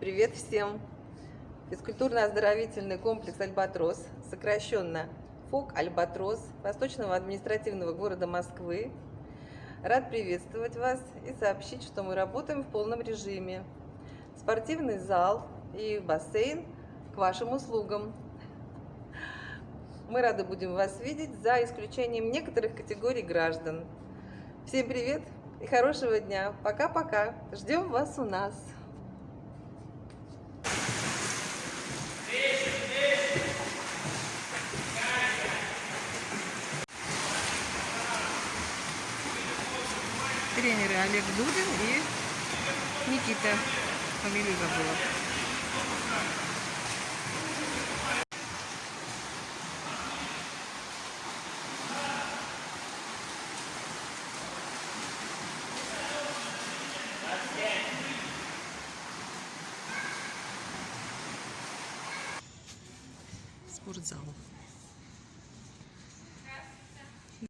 Привет всем! Физкультурно-оздоровительный комплекс «Альбатрос», сокращенно ФОК «Альбатрос» Восточного административного города Москвы. Рад приветствовать вас и сообщить, что мы работаем в полном режиме. Спортивный зал и бассейн к вашим услугам. Мы рады будем вас видеть, за исключением некоторых категорий граждан. Всем привет и хорошего дня. Пока-пока. Ждем вас у нас. Тренеры Олег Дудин и Никита. Фамилию забыла. Спортзал.